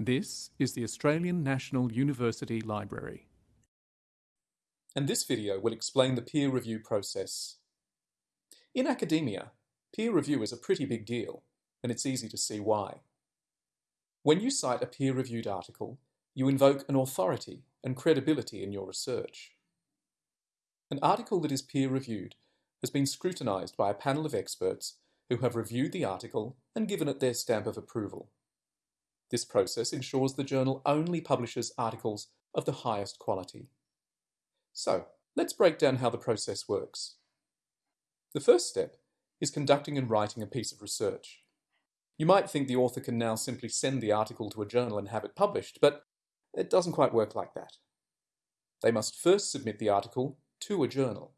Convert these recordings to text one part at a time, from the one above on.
This is the Australian National University Library. And this video will explain the peer review process. In academia, peer review is a pretty big deal, and it's easy to see why. When you cite a peer-reviewed article, you invoke an authority and credibility in your research. An article that is peer-reviewed has been scrutinised by a panel of experts who have reviewed the article and given it their stamp of approval. This process ensures the journal only publishes articles of the highest quality. So, let's break down how the process works. The first step is conducting and writing a piece of research. You might think the author can now simply send the article to a journal and have it published, but it doesn't quite work like that. They must first submit the article to a journal.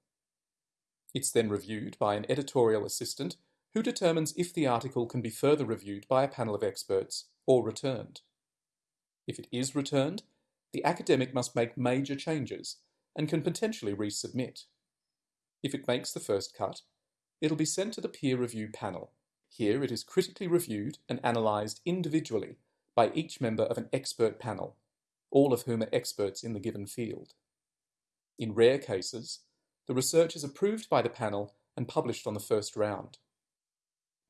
It's then reviewed by an editorial assistant who determines if the article can be further reviewed by a panel of experts or returned. If it is returned, the academic must make major changes and can potentially resubmit. If it makes the first cut, it'll be sent to the peer review panel. Here it is critically reviewed and analysed individually by each member of an expert panel, all of whom are experts in the given field. In rare cases, the research is approved by the panel and published on the first round.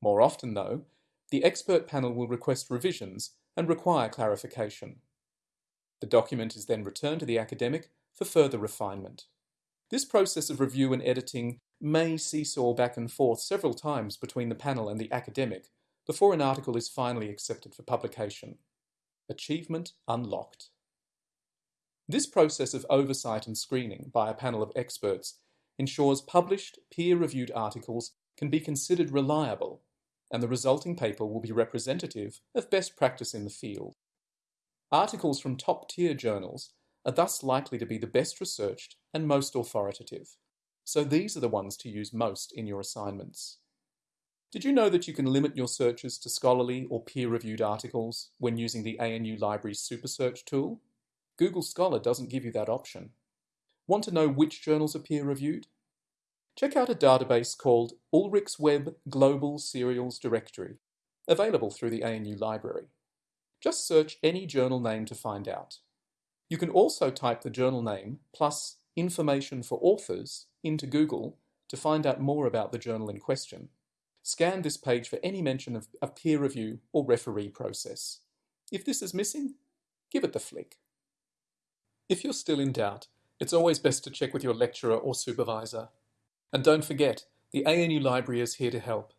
More often, though, the expert panel will request revisions and require clarification. The document is then returned to the academic for further refinement. This process of review and editing may seesaw back and forth several times between the panel and the academic before an article is finally accepted for publication. Achievement unlocked. This process of oversight and screening by a panel of experts ensures published, peer-reviewed articles can be considered reliable and the resulting paper will be representative of best practice in the field. Articles from top-tier journals are thus likely to be the best researched and most authoritative. So these are the ones to use most in your assignments. Did you know that you can limit your searches to scholarly or peer-reviewed articles when using the ANU Library's Super Search tool? Google Scholar doesn't give you that option. Want to know which journals are peer-reviewed? Check out a database called Ulrichsweb Global Serials Directory, available through the ANU library. Just search any journal name to find out. You can also type the journal name plus information for authors into Google to find out more about the journal in question. Scan this page for any mention of a peer review or referee process. If this is missing, give it the flick. If you're still in doubt, it's always best to check with your lecturer or supervisor. And don't forget, the ANU Library is here to help.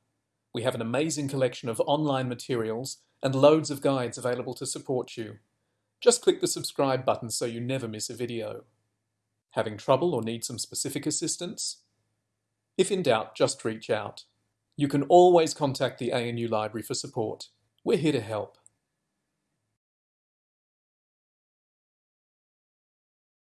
We have an amazing collection of online materials and loads of guides available to support you. Just click the subscribe button so you never miss a video. Having trouble or need some specific assistance? If in doubt, just reach out. You can always contact the ANU Library for support. We're here to help.